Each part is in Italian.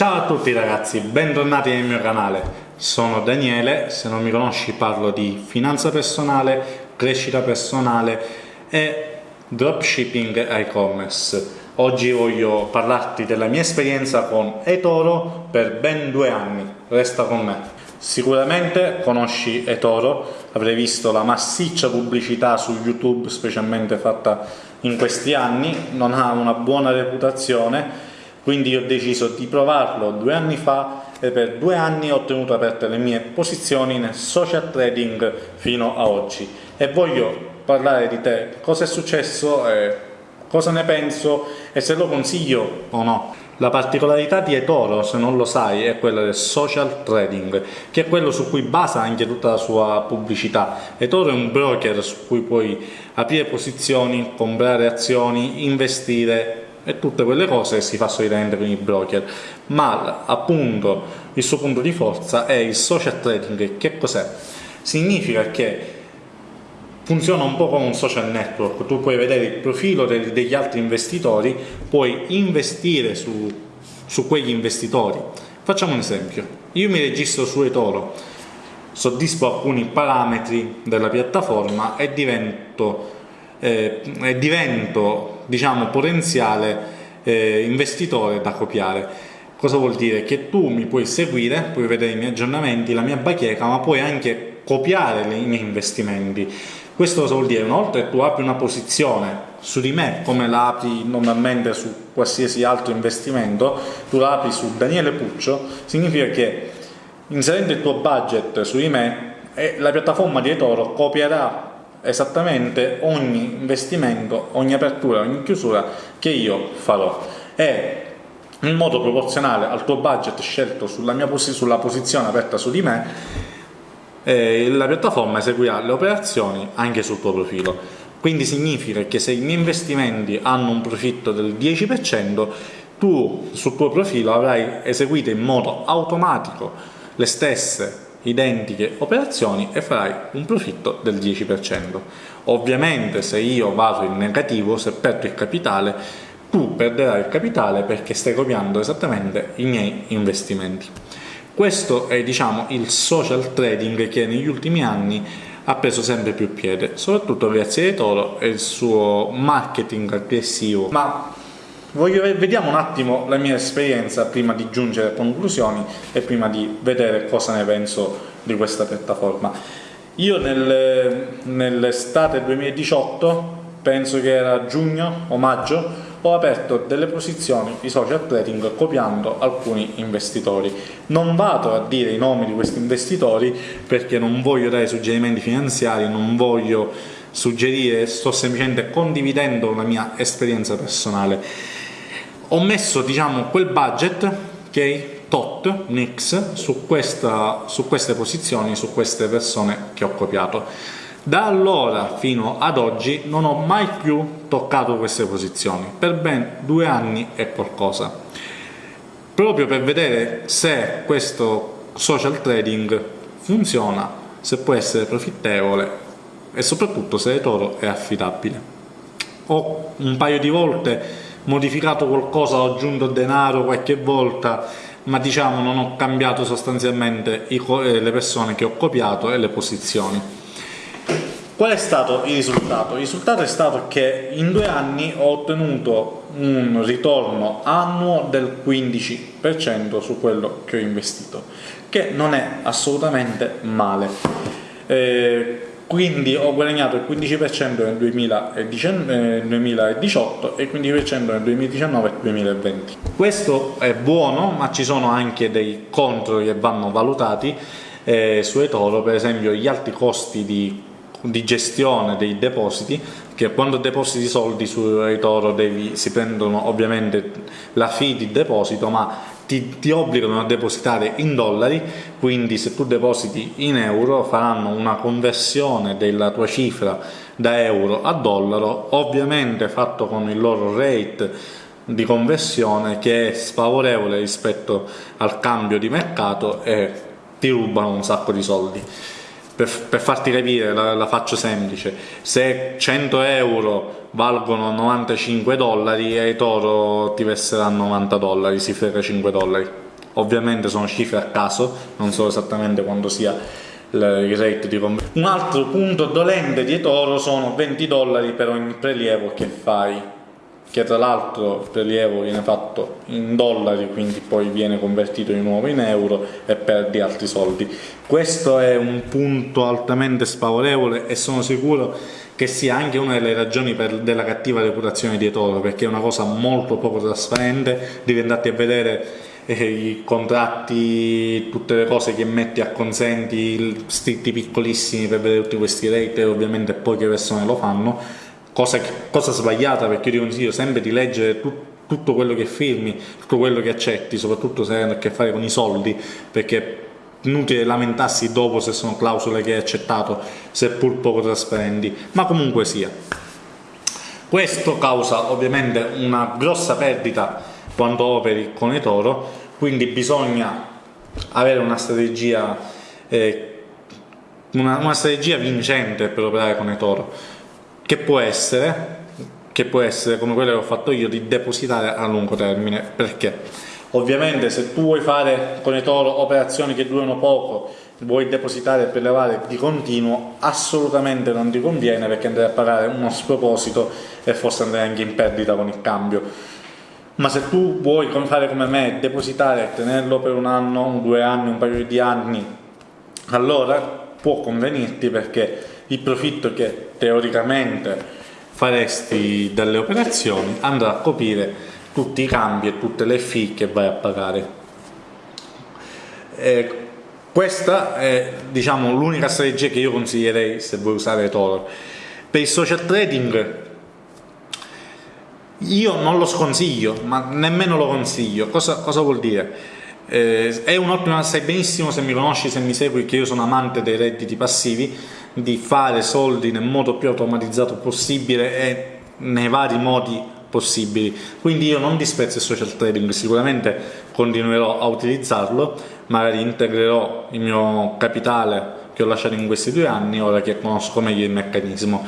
Ciao a tutti ragazzi, bentornati nel mio canale. Sono Daniele, se non mi conosci parlo di finanza personale, crescita personale e dropshipping e-commerce. Oggi voglio parlarti della mia esperienza con eToro per ben due anni. Resta con me. Sicuramente conosci eToro, avrei visto la massiccia pubblicità su YouTube, specialmente fatta in questi anni, non ha una buona reputazione, quindi ho deciso di provarlo due anni fa e per due anni ho ottenuto aperte le mie posizioni nel social trading fino a oggi e voglio parlare di te, cosa è successo, eh, cosa ne penso e se lo consiglio o no. La particolarità di eToro, se non lo sai, è quella del social trading, che è quello su cui basa anche tutta la sua pubblicità. eToro è un broker su cui puoi aprire posizioni, comprare azioni, investire e tutte quelle cose che si fa solitamente con i broker, ma appunto il suo punto di forza è il social trading. Che cos'è? Significa che funziona un po' come un social network, tu puoi vedere il profilo degli altri investitori, puoi investire su, su quegli investitori. Facciamo un esempio, io mi registro su eToro, soddisfo alcuni parametri della piattaforma e divento, eh, divento diciamo, potenziale eh, investitore da copiare. Cosa vuol dire? Che tu mi puoi seguire, puoi vedere i miei aggiornamenti, la mia bacheca, ma puoi anche copiare i miei investimenti questo cosa vuol dire? Che tu apri una posizione su di me, come la apri normalmente su qualsiasi altro investimento, tu la apri su Daniele Puccio, significa che inserendo il tuo budget su di me, la piattaforma di eToro copierà esattamente ogni investimento, ogni apertura, ogni chiusura che io farò e in modo proporzionale al tuo budget scelto sulla, mia posi sulla posizione aperta su di me eh, la piattaforma eseguirà le operazioni anche sul tuo profilo. Quindi significa che se i miei investimenti hanno un profitto del 10%, tu sul tuo profilo avrai eseguito in modo automatico le stesse identiche operazioni e farai un profitto del 10%. Ovviamente se io vado in negativo, se perdo il capitale, tu perderai il capitale perché stai copiando esattamente i miei investimenti. Questo è diciamo, il social trading che negli ultimi anni ha preso sempre più piede, soprattutto grazie a eToro e il suo marketing aggressivo. Ma voglio, vediamo un attimo la mia esperienza prima di giungere a conclusioni e prima di vedere cosa ne penso di questa piattaforma. Io nel, nell'estate 2018, penso che era giugno o maggio, ho aperto delle posizioni di social trading copiando alcuni investitori. Non vado a dire i nomi di questi investitori perché non voglio dare suggerimenti finanziari, non voglio suggerire, sto semplicemente condividendo la mia esperienza personale. Ho messo diciamo quel budget ok, tot, mix su, questa, su queste posizioni, su queste persone che ho copiato da allora fino ad oggi non ho mai più toccato queste posizioni, per ben due anni e qualcosa, proprio per vedere se questo social trading funziona, se può essere profittevole e soprattutto se eToro è affidabile. Ho un paio di volte modificato qualcosa, ho aggiunto denaro qualche volta, ma diciamo non ho cambiato sostanzialmente eh, le persone che ho copiato e le posizioni Qual è stato il risultato? Il risultato è stato che in due anni ho ottenuto un ritorno annuo del 15% su quello che ho investito, che non è assolutamente male. Eh, quindi ho guadagnato il 15% nel 2018 e il 15% nel 2019 e 2020. Questo è buono, ma ci sono anche dei contro che vanno valutati eh, su eToro, per esempio gli alti costi di di gestione dei depositi che quando depositi soldi su eToro devi, si prendono ovviamente la fee di deposito ma ti, ti, obbligano a depositare in dollari quindi se tu depositi in euro faranno una conversione della tua cifra da euro a dollaro ovviamente fatto con il loro rate di conversione che è sfavorevole rispetto al cambio di mercato e ti rubano un sacco di soldi per, per farti capire, la, la, faccio semplice, se 100 euro valgono 95 dollari e i Toro ti verseranno 90 dollari, si frega 5 dollari. ovviamente sono cifre a caso, non so esattamente quando sia il rate di conversione. Un altro punto dolente di eToro sono 20 dollari per ogni prelievo che fai, che tra l'altro il prelievo viene fatto in dollari, quindi poi viene convertito di nuovo in euro e perdi altri soldi. Questo è un punto altamente sfavorevole e sono sicuro che sia anche una delle ragioni della cattiva reputazione di eToro, perché è una cosa molto poco trasparente, devi andarti a vedere eh, i contratti, tutte le cose che metti a consenti, scritti piccolissimi per vedere tutti questi rate ovviamente poche persone lo fanno, cosa, cosa sbagliata perché io ti consiglio sempre di leggere tutto tutto quello che firmi, tutto quello che accetti, soprattutto se hai a che fare con i soldi, perché inutile lamentarsi dopo se sono clausole che hai accettato, seppur poco trasparenti, ma comunque sia. Questo causa ovviamente una grossa perdita quando operi con eToro, quindi bisogna avere una strategia, eh, una, una strategia vincente per operare con eToro, che può essere che può essere come quella che ho fatto io di depositare a lungo termine. Perché? Ovviamente se tu vuoi fare con eToro operazioni che durano poco vuoi depositare e prelevare di continuo assolutamente non ti conviene perché andrai a pagare uno sproposito e forse andrai anche in perdita con il cambio. Ma se tu vuoi fare come me depositare e tenerlo per un anno, due anni, un paio di anni allora può convenirti perché il profitto che teoricamente faresti dalle operazioni andrà a coprire tutti i cambi e tutte le fee che vai a pagare. Eh, questa è diciamo, l'unica strategia che io consiglierei se vuoi usare Toro. Per il social trading io non lo sconsiglio, ma nemmeno lo consiglio. Cosa, cosa vuol dire? Eh, è un'ottima, sai benissimo se mi conosci, se mi segui, che io sono amante dei redditi passivi di fare soldi nel modo più automatizzato possibile e nei vari modi possibili. Quindi io non disprezzo il social trading sicuramente continuerò a utilizzarlo magari integrerò il mio capitale che ho lasciato in questi due anni ora che conosco meglio il meccanismo.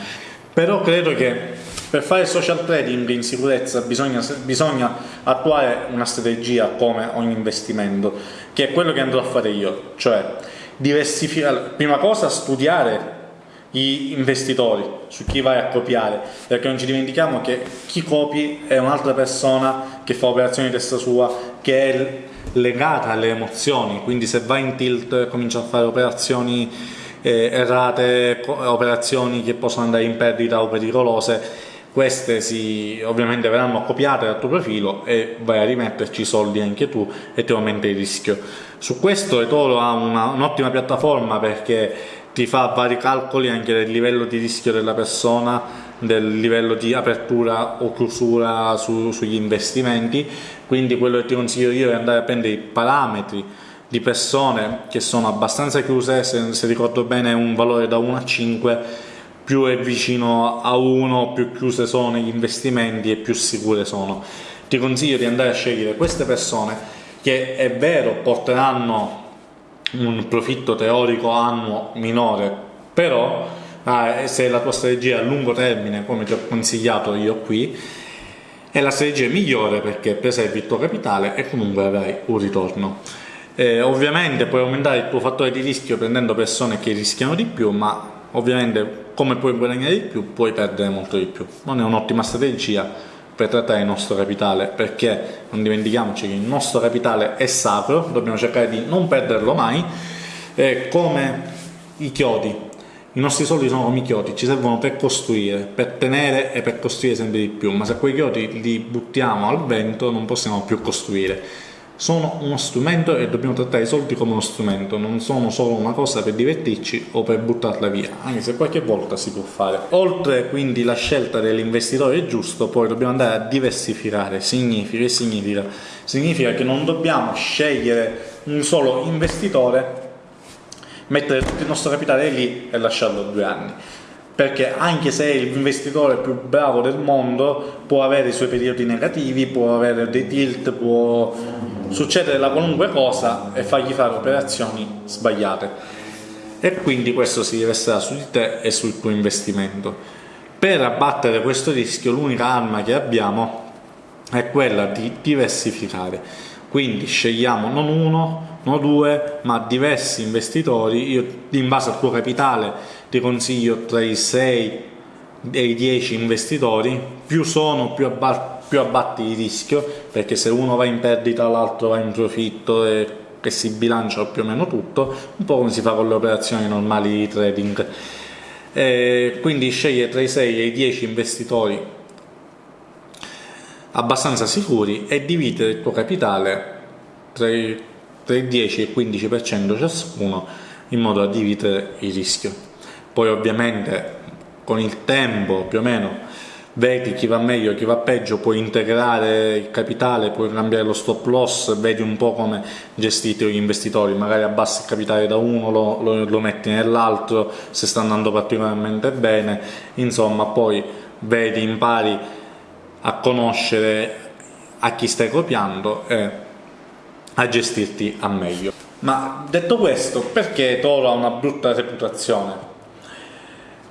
Però credo che per fare social trading in sicurezza bisogna, bisogna attuare una strategia come ogni investimento che è quello che andrò a fare io cioè diversificare, prima cosa studiare gli investitori, su chi vai a copiare, perché non ci dimentichiamo che chi copi è un'altra persona che fa operazioni di testa sua, che è legata alle emozioni, quindi se vai in tilt comincia a fare operazioni eh, errate, operazioni che possono andare in perdita o pericolose, queste si, ovviamente verranno copiate dal tuo profilo e vai a rimetterci soldi anche tu e ti aumenta il rischio. Su questo eToro ha un'ottima piattaforma perché ti fa vari calcoli anche del livello di rischio della persona, del livello di apertura o chiusura su, sugli investimenti, quindi quello che ti consiglio io è andare a prendere i parametri di persone che sono abbastanza chiuse, se, se ricordo bene un valore da 1 a 5, più è vicino a 1, più chiuse sono gli investimenti e più sicure sono. Ti consiglio di andare a scegliere queste persone che è vero porteranno un profitto teorico annuo minore, però ah, se la tua strategia è a lungo termine, come ti ho consigliato io qui, è la strategia migliore perché preservi il tuo capitale e comunque avrai un ritorno. Eh, ovviamente puoi aumentare il tuo fattore di rischio prendendo persone che rischiano di più, ma ovviamente come puoi guadagnare di più puoi perdere molto di più. Non è un'ottima strategia, per trattare il nostro capitale perché non dimentichiamoci che il nostro capitale è sacro dobbiamo cercare di non perderlo mai. È come i chiodi. I nostri soldi sono come i chiodi, ci servono per costruire, per tenere e per costruire sempre di più, ma se quei chiodi li buttiamo al vento non possiamo più costruire sono uno strumento e dobbiamo trattare i soldi come uno strumento, non sono solo una cosa per divertirci o per buttarla via, anche se qualche volta si può fare. Oltre quindi la scelta dell'investitore giusto, poi dobbiamo andare a diversificare, significa, significa, significa che non dobbiamo scegliere un solo investitore, mettere tutto il nostro capitale lì e lasciarlo due anni perché anche se è l'investitore più bravo del mondo può avere i suoi periodi negativi, può avere dei tilt, può succedere la qualunque cosa e fargli fare operazioni sbagliate. E quindi questo si riverserà su di te e sul tuo investimento. Per abbattere questo rischio l'unica arma che abbiamo è quella di diversificare. Quindi scegliamo non uno, non due, ma diversi investitori. Io in base al tuo capitale ti consiglio tra i 6 e i 10 investitori, più sono più, abba più abbatti il rischio, perché se uno va in perdita l'altro va in profitto e che si bilancia più o meno tutto, un po' come si fa con le operazioni normali di trading. E quindi sceglie tra i 6 e i 10 investitori abbastanza sicuri e dividere il tuo capitale tra il 10 e il 15% ciascuno in modo da dividere il rischio. Poi ovviamente con il tempo più o meno vedi chi va meglio, chi va peggio, puoi integrare il capitale, puoi cambiare lo stop loss, vedi un po' come gestite gli investitori, magari abbassi il capitale da uno, lo, lo, lo metti nell'altro, se sta andando particolarmente bene, insomma poi vedi, impari a conoscere a chi stai copiando e a gestirti a meglio. Ma detto questo, perché Toro ha una brutta reputazione?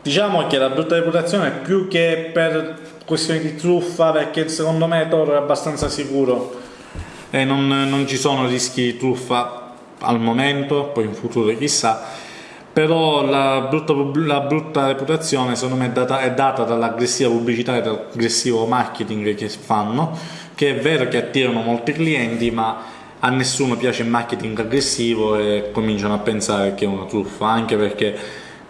Diciamo che la brutta reputazione è più che per questioni di truffa, perché secondo me Toro è abbastanza sicuro. E non, non ci sono rischi di truffa al momento, poi in futuro chissà, però la brutta, la brutta reputazione secondo me è data, è data dall'aggressiva pubblicità e dall'aggressivo marketing che fanno, che è vero che attirano molti clienti, ma a nessuno piace il marketing aggressivo e cominciano a pensare che è una truffa, anche perché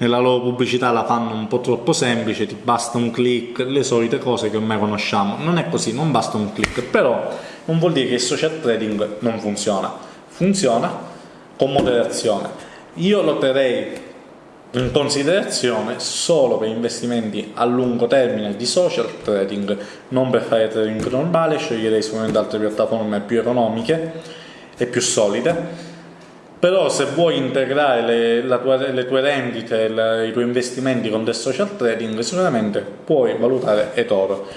nella loro pubblicità la fanno un po' troppo semplice, ti basta un click, le solite cose che ormai conosciamo. Non è così, non basta un click, però non vuol dire che il social trading non funziona. Funziona con moderazione. Io lo terrei in considerazione solo per investimenti a lungo termine di social trading, non per fare trading normale, sceglierei sicuramente altre piattaforme più economiche e più solide però se vuoi integrare le, tua, le tue rendite, la, i tuoi investimenti con del social trading, sicuramente puoi valutare eToro.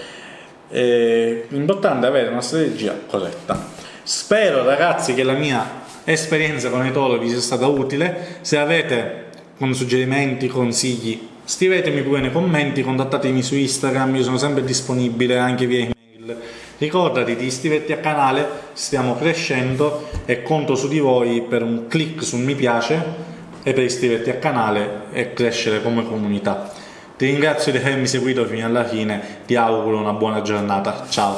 l'importante è avere una strategia corretta. Spero ragazzi che la mia esperienza con eToro vi sia stata utile, se avete suggerimenti, consigli, scrivetemi pure nei commenti, contattatemi su Instagram, io sono sempre disponibile anche via email Ricordati di iscriverti al canale, stiamo crescendo e conto su di voi per un click su mi piace e per iscriverti al canale e crescere come comunità. Ti ringrazio di avermi seguito fino alla fine, ti auguro una buona giornata, ciao!